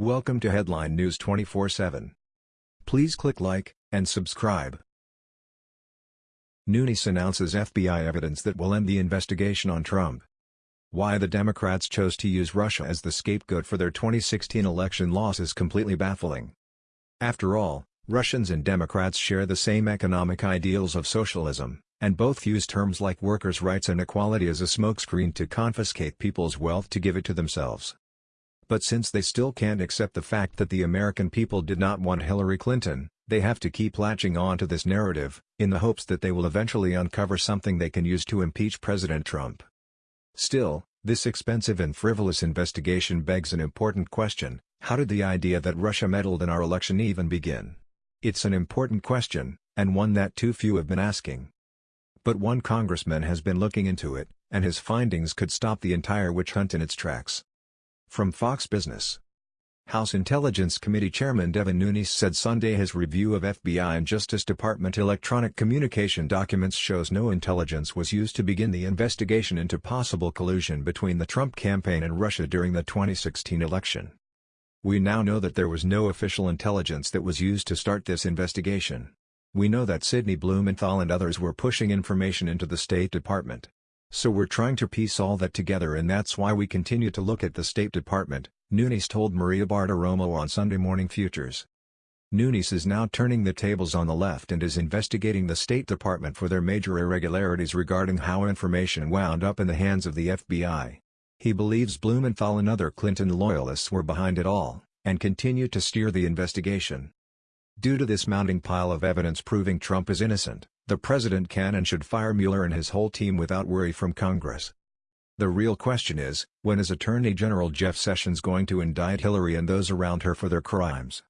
Welcome to Headline News 24/7. Please click like and subscribe. Nunes announces FBI evidence that will end the investigation on Trump. Why the Democrats chose to use Russia as the scapegoat for their 2016 election loss is completely baffling. After all, Russians and Democrats share the same economic ideals of socialism, and both use terms like workers' rights and equality as a smokescreen to confiscate people's wealth to give it to themselves. But since they still can't accept the fact that the American people did not want Hillary Clinton, they have to keep latching on to this narrative, in the hopes that they will eventually uncover something they can use to impeach President Trump. Still, this expensive and frivolous investigation begs an important question, how did the idea that Russia meddled in our election even begin? It's an important question, and one that too few have been asking. But one congressman has been looking into it, and his findings could stop the entire witch hunt in its tracks. From Fox Business House Intelligence Committee Chairman Devin Nunes said Sunday his review of FBI and Justice Department electronic communication documents shows no intelligence was used to begin the investigation into possible collusion between the Trump campaign and Russia during the 2016 election. We now know that there was no official intelligence that was used to start this investigation. We know that Sidney Blumenthal and others were pushing information into the State Department. So we're trying to piece all that together and that's why we continue to look at the State Department, Nunes told Maria Bartiromo on Sunday Morning Futures. Nunes is now turning the tables on the left and is investigating the State Department for their major irregularities regarding how information wound up in the hands of the FBI. He believes Blumenthal and other Clinton loyalists were behind it all, and continue to steer the investigation. Due to this mounting pile of evidence proving Trump is innocent, the president can and should fire Mueller and his whole team without worry from Congress. The real question is, when is Attorney General Jeff Sessions going to indict Hillary and those around her for their crimes?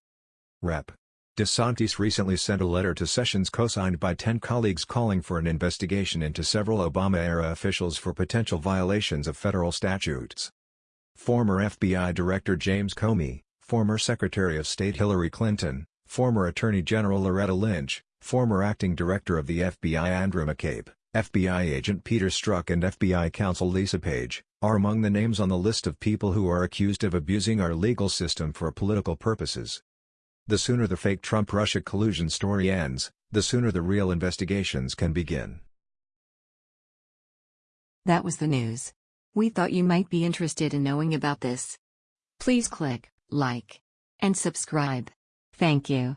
Rep. DeSantis recently sent a letter to Sessions co-signed by 10 colleagues calling for an investigation into several Obama-era officials for potential violations of federal statutes. Former FBI Director James Comey, former Secretary of State Hillary Clinton, former Attorney General Loretta Lynch, former acting director of the FBI Andrew McCabe, FBI agent Peter Strzok and FBI counsel Lisa Page, are among the names on the list of people who are accused of abusing our legal system for political purposes. The sooner the fake Trump-Russia collusion story ends, the sooner the real investigations can begin. That was the news. We thought you might be interested in knowing about this. Please click like and subscribe. Thank you.